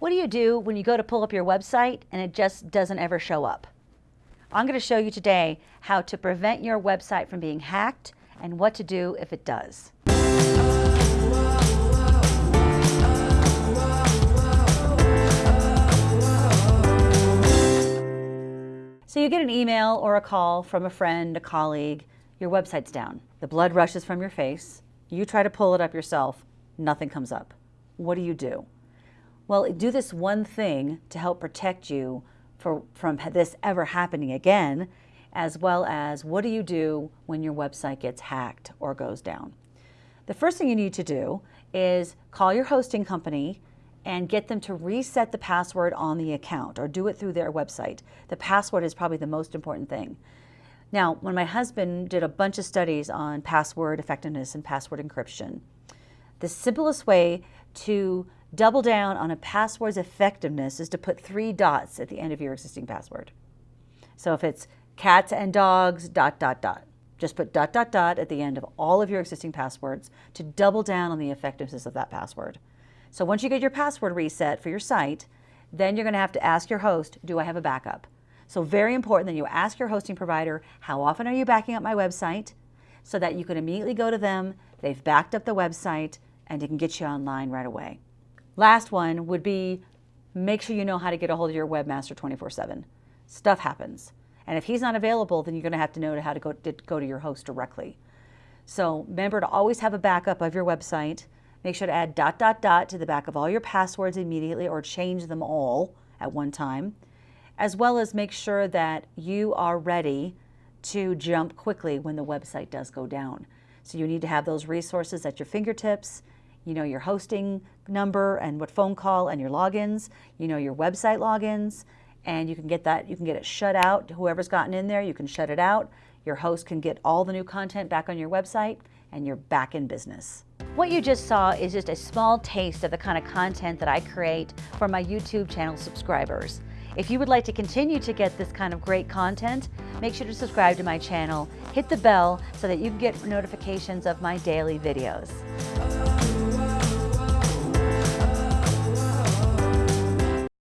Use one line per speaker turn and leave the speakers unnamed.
What do you do when you go to pull up your website and it just doesn't ever show up? I'm going to show you today how to prevent your website from being hacked and what to do if it does. So you get an email or a call from a friend, a colleague, your website's down. The blood rushes from your face. You try to pull it up yourself, nothing comes up. What do you do? Well, do this one thing to help protect you for, from this ever happening again, as well as what do you do when your website gets hacked or goes down. The first thing you need to do is call your hosting company and get them to reset the password on the account or do it through their website. The password is probably the most important thing. Now, when my husband did a bunch of studies on password effectiveness and password encryption, the simplest way to double down on a password's effectiveness is to put three dots at the end of your existing password. So if it's cats and dogs, dot, dot, dot. Just put dot, dot, dot at the end of all of your existing passwords to double down on the effectiveness of that password. So once you get your password reset for your site, then you're going to have to ask your host, do I have a backup? So very important that you ask your hosting provider, how often are you backing up my website? So that you can immediately go to them, they've backed up the website, and it can get you online right away. Last one would be make sure you know how to get a hold of your webmaster 24-7. Stuff happens. And if he's not available, then you're going to have to know how to go, to go to your host directly. So remember to always have a backup of your website. Make sure to add dot, dot, dot to the back of all your passwords immediately or change them all at one time, as well as make sure that you are ready to jump quickly when the website does go down. So you need to have those resources at your fingertips, you know your hosting number and what phone call and your logins, you know your website logins, and you can get that, you can get it shut out. Whoever's gotten in there, you can shut it out. Your host can get all the new content back on your website and you're back in business. What you just saw is just a small taste of the kind of content that I create for my YouTube channel subscribers. If you would like to continue to get this kind of great content, make sure to subscribe to my channel, hit the bell so that you can get notifications of my daily videos.